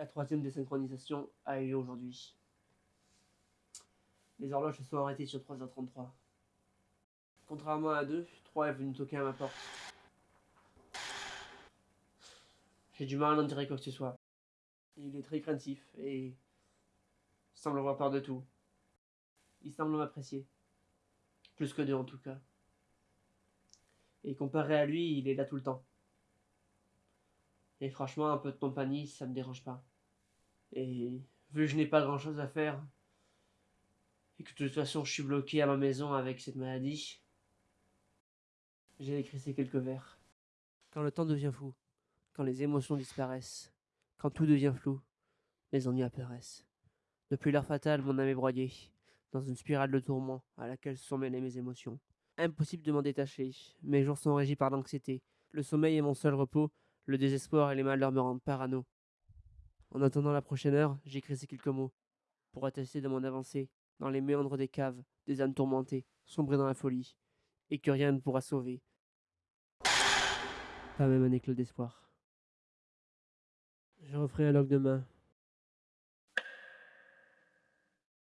La troisième désynchronisation a eu lieu aujourd'hui. Les horloges se sont arrêtées sur 3h33. Contrairement à deux, 3 est venu toquer à ma porte. J'ai du mal à en dire quoi que ce soit. Il est très craintif et semble avoir peur de tout. Il semble m'apprécier. Plus que deux en tout cas. Et comparé à lui, il est là tout le temps. Et franchement, un peu de compagnie, ça me dérange pas. Et vu que je n'ai pas grand chose à faire, et que de toute façon je suis bloqué à ma maison avec cette maladie, j'ai écrit ces quelques vers. Quand le temps devient fou, quand les émotions disparaissent, quand tout devient flou, les ennuis apparaissent. Depuis l'heure fatale, mon âme est broyée, dans une spirale de tourment à laquelle se sont mêlées mes émotions. Impossible de m'en détacher, mes jours sont régis par l'anxiété. Le sommeil est mon seul repos, le désespoir et les malheurs me rendent parano. En attendant la prochaine heure, j'écris ces quelques mots, pour attester de mon avancée, dans les méandres des caves, des âmes tourmentées, sombrées dans la folie, et que rien ne pourra sauver. Pas même un éclat d'espoir. Je referai un log demain,